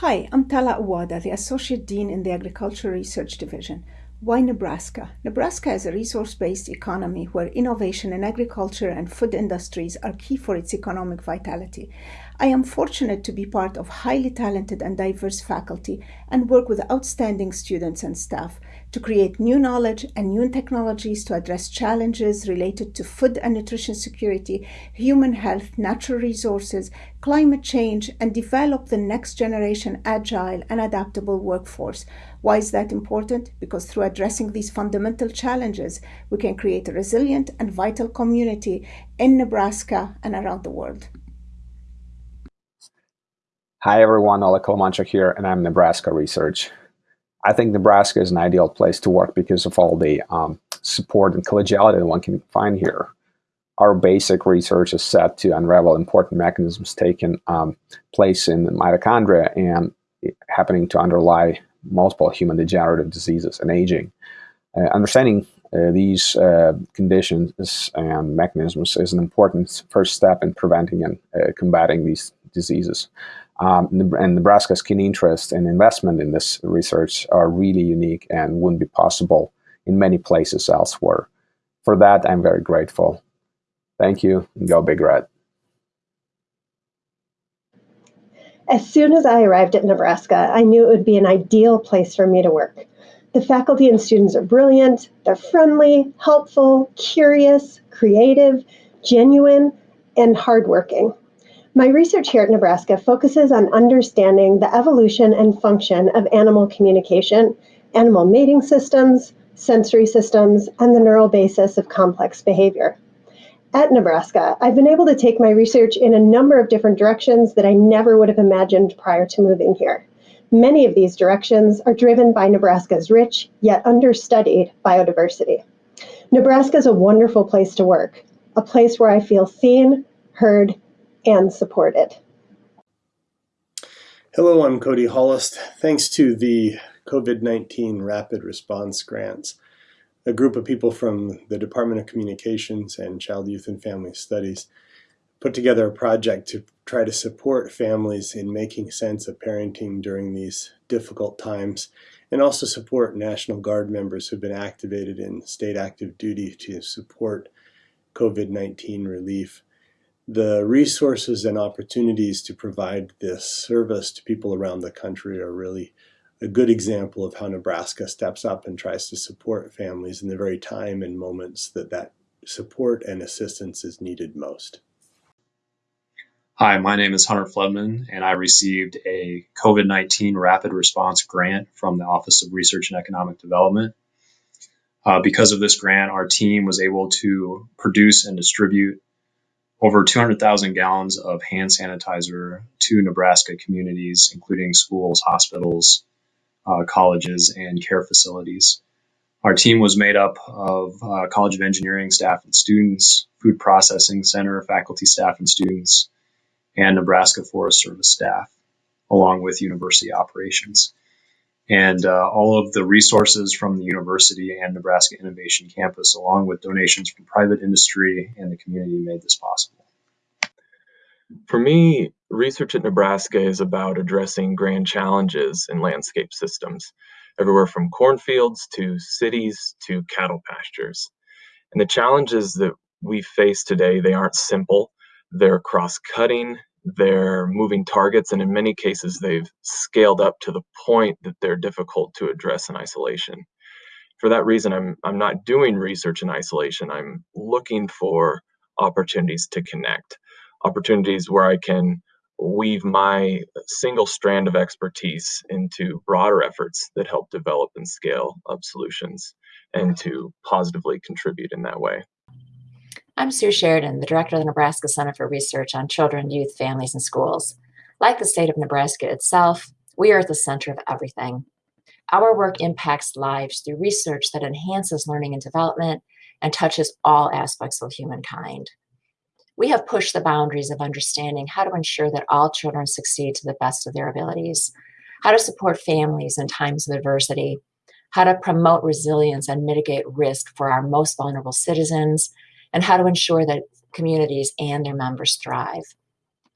Hi, I'm Tala Awada, the Associate Dean in the Agricultural Research Division. Why Nebraska? Nebraska is a resource based economy where innovation in agriculture and food industries are key for its economic vitality. I am fortunate to be part of highly talented and diverse faculty and work with outstanding students and staff to create new knowledge and new technologies to address challenges related to food and nutrition security, human health, natural resources, climate change, and develop the next generation agile and adaptable workforce. Why is that important? Because through addressing these fundamental challenges, we can create a resilient and vital community in Nebraska and around the world. Hi everyone, Oleg Khalimonchuk here, and I'm Nebraska Research. I think Nebraska is an ideal place to work because of all the um, support and collegiality that one can find here. Our basic research is set to unravel important mechanisms taking um, place in mitochondria and happening to underlie multiple human degenerative diseases and aging. Uh, understanding uh, these uh, conditions and mechanisms is an important first step in preventing and uh, combating these diseases. Um, and Nebraska's keen interest and investment in this research are really unique and wouldn't be possible in many places elsewhere. For that, I'm very grateful. Thank you, go Big Red. As soon as I arrived at Nebraska, I knew it would be an ideal place for me to work. The faculty and students are brilliant, they're friendly, helpful, curious, creative, genuine, and hardworking. My research here at Nebraska focuses on understanding the evolution and function of animal communication, animal mating systems, sensory systems, and the neural basis of complex behavior. At Nebraska, I've been able to take my research in a number of different directions that I never would have imagined prior to moving here. Many of these directions are driven by Nebraska's rich, yet understudied biodiversity. Nebraska is a wonderful place to work, a place where I feel seen, heard, and supported. Hello, I'm Cody Hollist. Thanks to the COVID-19 Rapid Response Grants, a group of people from the Department of Communications and Child, Youth, and Family Studies put together a project to try to support families in making sense of parenting during these difficult times and also support National Guard members who've been activated in state active duty to support COVID-19 relief the resources and opportunities to provide this service to people around the country are really a good example of how Nebraska steps up and tries to support families in the very time and moments that that support and assistance is needed most. Hi, my name is Hunter Flodman, and I received a COVID 19 rapid response grant from the Office of Research and Economic Development. Uh, because of this grant, our team was able to produce and distribute over 200,000 gallons of hand sanitizer to Nebraska communities, including schools, hospitals, uh, colleges, and care facilities. Our team was made up of uh, College of Engineering staff and students, Food Processing Center faculty, staff, and students, and Nebraska Forest Service staff, along with university operations. And uh, all of the resources from the university and Nebraska Innovation Campus, along with donations from private industry and the community, made this possible. For me, research at Nebraska is about addressing grand challenges in landscape systems, everywhere from cornfields to cities to cattle pastures. And the challenges that we face today, they aren't simple. They're cross-cutting, they're moving targets, and in many cases, they've scaled up to the point that they're difficult to address in isolation. For that reason, I'm, I'm not doing research in isolation. I'm looking for opportunities to connect, opportunities where I can weave my single strand of expertise into broader efforts that help develop and scale up solutions and to positively contribute in that way. I'm Sue Sheridan, the director of the Nebraska Center for Research on Children, Youth, Families, and Schools. Like the state of Nebraska itself, we are at the center of everything. Our work impacts lives through research that enhances learning and development and touches all aspects of humankind. We have pushed the boundaries of understanding how to ensure that all children succeed to the best of their abilities, how to support families in times of adversity, how to promote resilience and mitigate risk for our most vulnerable citizens, and how to ensure that communities and their members thrive.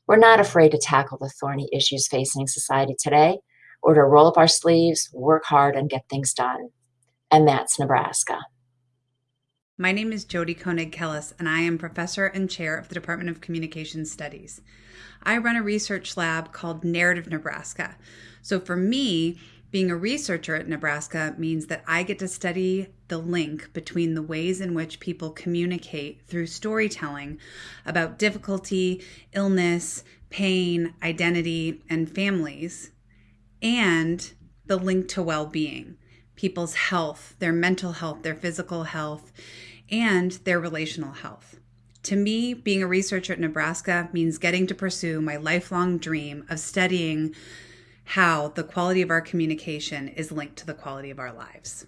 We're not afraid to tackle the thorny issues facing society today or to roll up our sleeves, work hard, and get things done. And that's Nebraska. My name is Jody Koenig Kellas, and I am professor and chair of the Department of Communication Studies. I run a research lab called Narrative Nebraska. So for me, being a researcher at Nebraska means that I get to study the link between the ways in which people communicate through storytelling about difficulty, illness, pain, identity, and families, and the link to well being, people's health, their mental health, their physical health, and their relational health. To me, being a researcher at Nebraska means getting to pursue my lifelong dream of studying how the quality of our communication is linked to the quality of our lives.